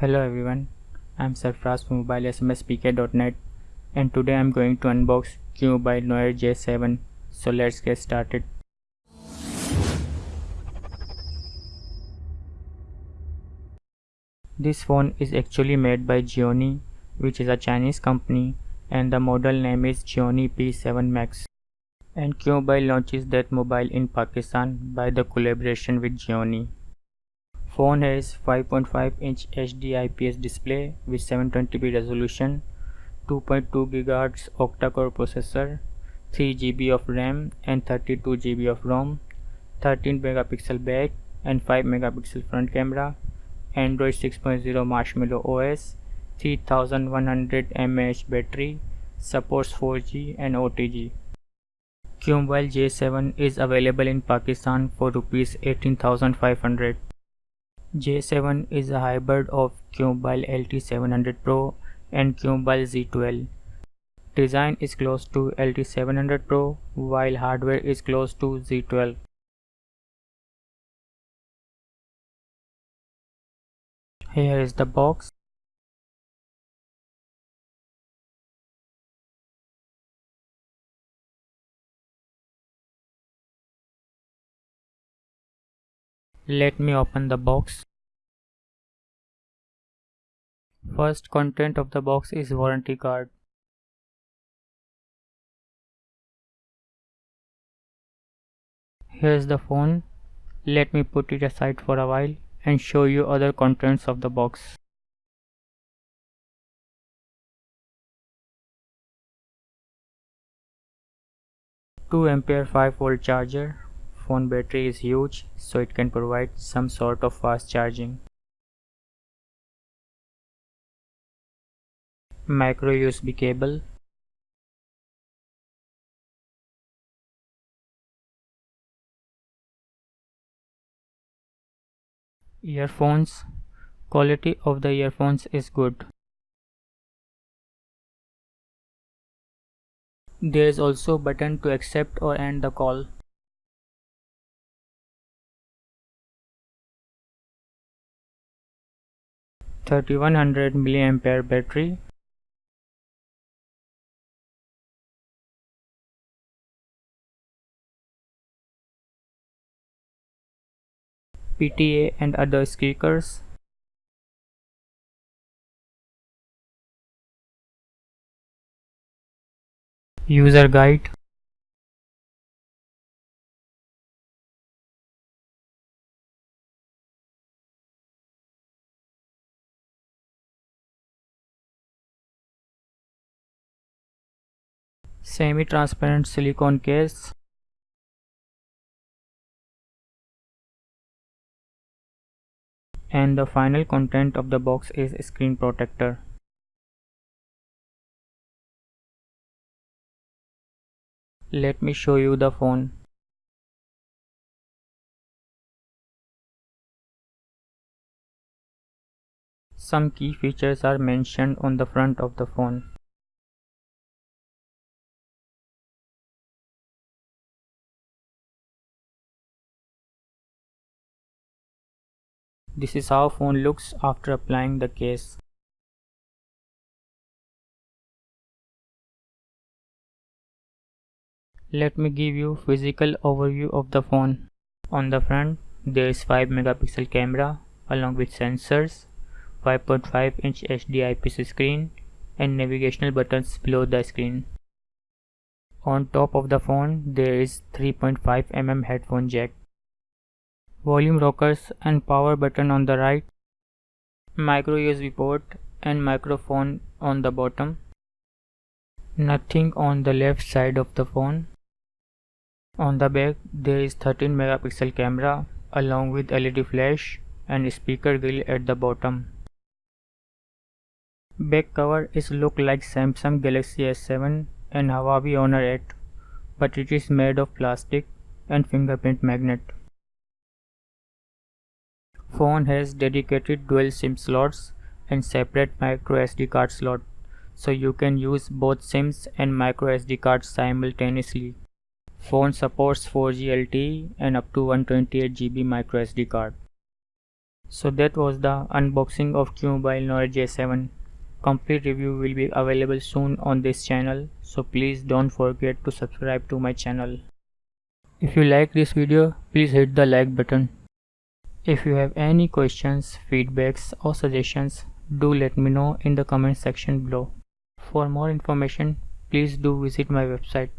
Hello everyone, I'm Sarfraz from mobilesmspk.net and today I'm going to unbox QMobile Noir J7 so let's get started. This phone is actually made by Gionee which is a Chinese company and the model name is Gionee P7 Max and QMobile launches that mobile in Pakistan by the collaboration with Gionee. Phone has 5.5 inch HD IPS display with 720p resolution, 2.2 GHz octa-core processor, 3 GB of RAM and 32 GB of ROM, 13 megapixel back and 5 megapixel front camera, Android 6.0 Marshmallow OS, 3100 mAh battery, supports 4G and OTG. QMobile J7 is available in Pakistan for Rs 18500. J7 is a hybrid of QMobile LT700 Pro and QMobile Z12. Design is close to LT700 Pro while hardware is close to Z12. Here is the box. Let me open the box. First content of the box is warranty card. Here's the phone. Let me put it aside for a while and show you other contents of the box. Two ampere 5 volt charger phone battery is huge so it can provide some sort of fast charging. Micro USB cable Earphones Quality of the earphones is good. There is also button to accept or end the call. 3100 mAh battery PTA and other speakers. User guide. Semi-transparent silicone case and the final content of the box is screen protector. Let me show you the phone. Some key features are mentioned on the front of the phone This is how phone looks after applying the case. Let me give you physical overview of the phone. On the front there is 5 megapixel camera along with sensors, 5.5 inch HD IPS screen and navigational buttons below the screen. On top of the phone there is 3.5 mm headphone jack volume rockers and power button on the right, micro USB port and microphone on the bottom, nothing on the left side of the phone. On the back there is 13 megapixel camera along with LED flash and speaker grill at the bottom. Back cover is look like Samsung Galaxy S7 and Huawei Honor 8 but it is made of plastic and fingerprint magnet. Phone has dedicated dual SIM slots and separate micro SD card slot so you can use both SIMs and micro SD cards simultaneously. Phone supports 4G LTE and up to 128GB micro SD card. So that was the unboxing of QMobile Noir J7. Complete review will be available soon on this channel so please don't forget to subscribe to my channel. If you like this video please hit the like button. If you have any questions, feedbacks or suggestions do let me know in the comment section below. For more information please do visit my website